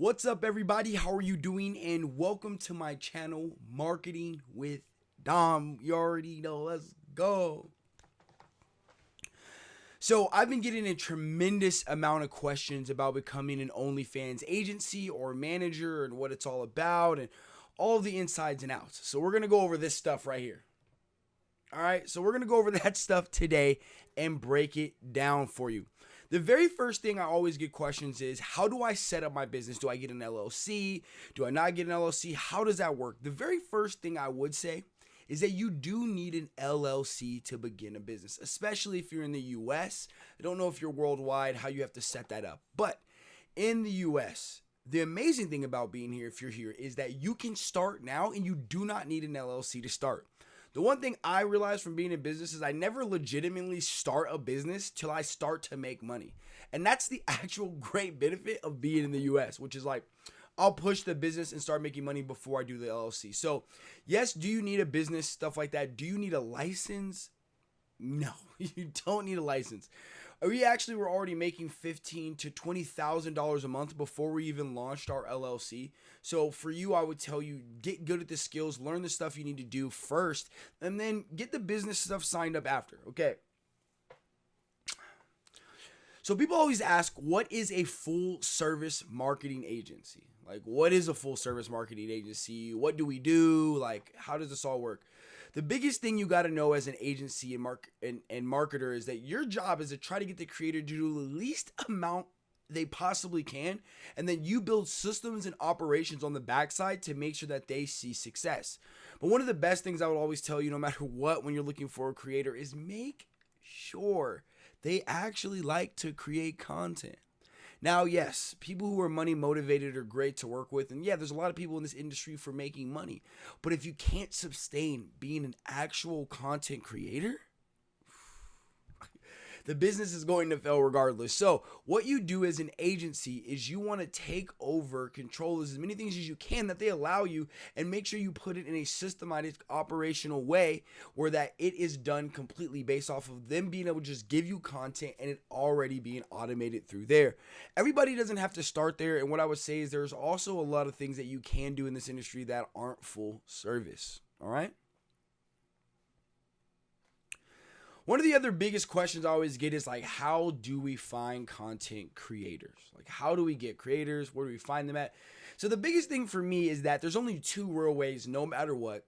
What's up, everybody? How are you doing? And welcome to my channel, Marketing with Dom. You already know. Let's go. So, I've been getting a tremendous amount of questions about becoming an OnlyFans agency or manager and what it's all about and all the insides and outs. So, we're going to go over this stuff right here. All right, so we're going to go over that stuff today and break it down for you. The very first thing I always get questions is how do I set up my business? Do I get an LLC? Do I not get an LLC? How does that work? The very first thing I would say is that you do need an LLC to begin a business, especially if you're in the US. I don't know if you're worldwide, how you have to set that up. But in the US, the amazing thing about being here, if you're here, is that you can start now and you do not need an LLC to start. The one thing I realized from being in business is I never legitimately start a business till I start to make money. And that's the actual great benefit of being in the US, which is like, I'll push the business and start making money before I do the LLC. So, yes, do you need a business, stuff like that? Do you need a license? No, you don't need a license we actually were already making fifteen to twenty thousand dollars a month before we even launched our LLC. So for you, I would tell you get good at the skills, learn the stuff you need to do first, and then get the business stuff signed up after. Okay. So people always ask, what is a full service marketing agency? Like, what is a full service marketing agency? What do we do? Like, how does this all work? The biggest thing you got to know as an agency and mark and, and marketer is that your job is to try to get the creator to do the least amount they possibly can and then you build systems and operations on the backside to make sure that they see success. But one of the best things i would always tell you no matter what when you're looking for a creator is make sure they actually like to create content now, yes, people who are money motivated are great to work with. And yeah, there's a lot of people in this industry for making money. But if you can't sustain being an actual content creator, the business is going to fail regardless. So, what you do as an agency is you want to take over control as many things as you can that they allow you and make sure you put it in a systematic operational way where that it is done completely based off of them being able to just give you content and it already being automated through there. Everybody doesn't have to start there and what I would say is there's also a lot of things that you can do in this industry that aren't full service. All right? One of the other biggest questions I always get is like, how do we find content creators? Like, how do we get creators? Where do we find them at? So, the biggest thing for me is that there's only two real ways, no matter what,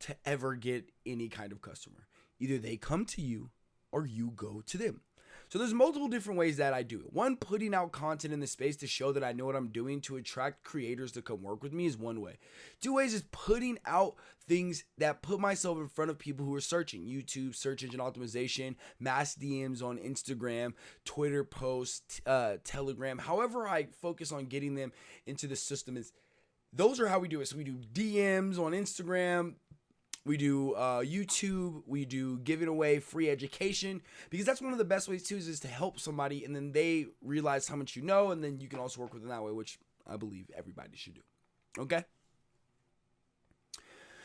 to ever get any kind of customer. Either they come to you or you go to them. So there's multiple different ways that I do it. One, putting out content in the space to show that I know what I'm doing to attract creators to come work with me is one way. Two ways is putting out things that put myself in front of people who are searching YouTube, search engine optimization, mass DMs on Instagram, Twitter posts, uh, Telegram. However, I focus on getting them into the system is those are how we do it. So we do DMs on Instagram, we do uh, YouTube, we do giving away free education because that's one of the best ways too is, is to help somebody and then they realize how much you know and then you can also work with them that way, which I believe everybody should do. Okay.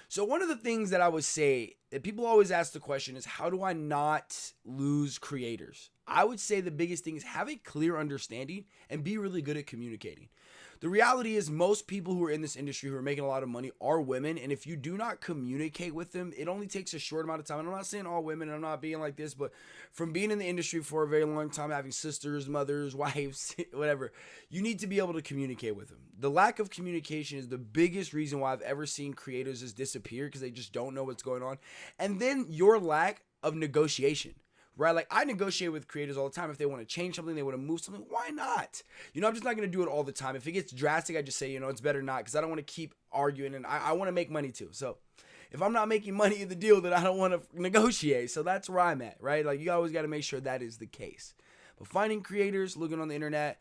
So one of the things that I would say that people always ask the question is how do I not lose creators? I would say the biggest thing is have a clear understanding and be really good at communicating. The reality is, most people who are in this industry who are making a lot of money are women. And if you do not communicate with them, it only takes a short amount of time. And I'm not saying all women, I'm not being like this, but from being in the industry for a very long time, having sisters, mothers, wives, whatever, you need to be able to communicate with them. The lack of communication is the biggest reason why I've ever seen creators just disappear because they just don't know what's going on. And then your lack of negotiation right? Like I negotiate with creators all the time. If they want to change something, they want to move something, why not? You know, I'm just not going to do it all the time. If it gets drastic, I just say, you know, it's better not because I don't want to keep arguing and I, I want to make money too. So if I'm not making money in the deal, then I don't want to negotiate. So that's where I'm at, right? Like you always got to make sure that is the case. But finding creators, looking on the internet,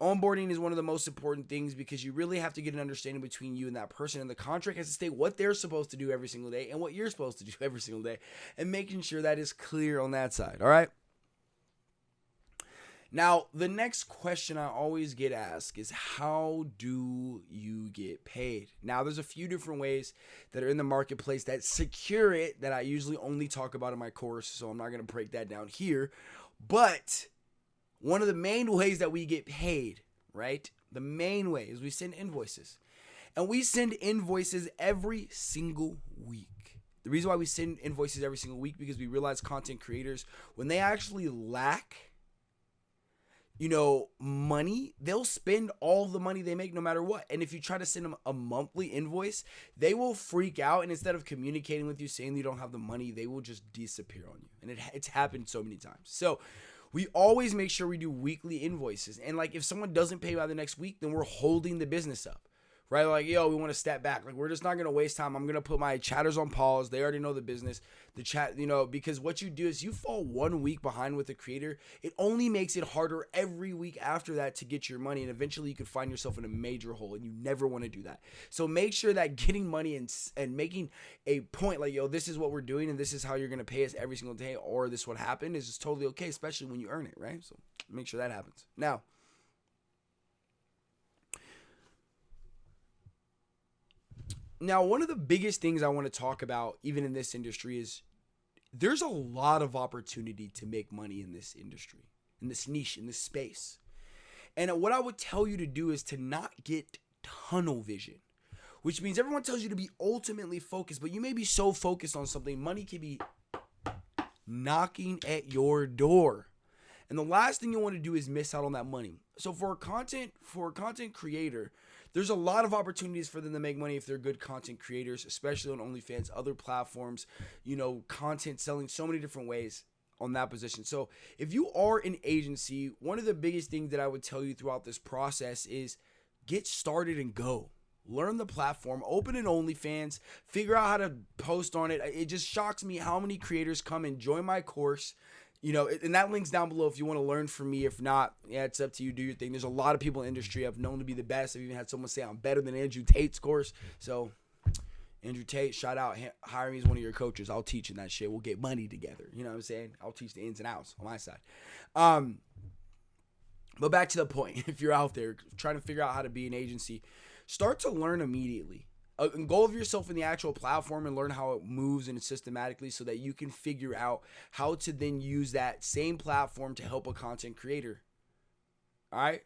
onboarding is one of the most important things because you really have to get an understanding between you and that person and the contract has to state what they're supposed to do every single day and what you're supposed to do every single day and making sure that is clear on that side all right? Now the next question i always get asked is how do you get paid? Now there's a few different ways that are in the marketplace that secure it that i usually only talk about in my course so i'm not going to break that down here but one of the main ways that we get paid, right? the main way is we send invoices. And we send invoices every single week. The reason why we send invoices every single week because we realize content creators when they actually lack you know, money, they'll spend all the money they make no matter what. And if you try to send them a monthly invoice, they will freak out. And instead of communicating with you saying you don't have the money, they will just disappear on you. And it, it's happened so many times. So we always make sure we do weekly invoices. And like if someone doesn't pay by the next week, then we're holding the business up right? Like, yo, we want to step back. Like, we're just not gonna waste time. I'm gonna put my chatters on pause. They already know the business. The chat, you know, because what you do is you fall one week behind with the creator. It only makes it harder every week after that to get your money, and eventually you could find yourself in a major hole, and you never want to do that. So make sure that getting money and and making a point like, yo, this is what we're doing, and this is how you're gonna pay us every single day, or this what happened is just totally okay, especially when you earn it, right? So make sure that happens. Now. Now, one of the biggest things I want to talk about, even in this industry, is there's a lot of opportunity to make money in this industry, in this niche, in this space. And what I would tell you to do is to not get tunnel vision, which means everyone tells you to be ultimately focused, but you may be so focused on something, money can be knocking at your door. And the last thing you want to do is miss out on that money. So for a content for a content creator, there's a lot of opportunities for them to make money if they're good content creators, especially on OnlyFans, other platforms, you know, content selling so many different ways on that position. So, if you are an agency, one of the biggest things that I would tell you throughout this process is get started and go. Learn the platform, open an OnlyFans, figure out how to post on it. It just shocks me how many creators come and join my course you know, and that link's down below if you want to learn from me. If not, yeah, it's up to you. Do your thing. There's a lot of people in the industry I've known to be the best. I've even had someone say I'm better than Andrew Tate's course. So, Andrew Tate, shout out, hire me as one of your coaches. I'll teach in that shit. We'll get money together. You know what I'm saying? I'll teach the ins and outs on my side. Um, but back to the point. If you're out there trying to figure out how to be an agency, start to learn immediately uh, involve yourself in the actual platform and learn how it moves and systematically so that you can figure out how to then use that same platform to help a content creator. All right.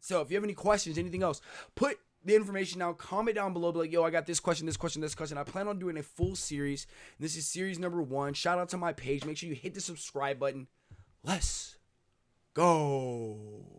So if you have any questions, anything else, put the information down, comment down below, be like, yo, I got this question, this question, this question. I plan on doing a full series. This is series number one. Shout out to my page. Make sure you hit the subscribe button. Let's go.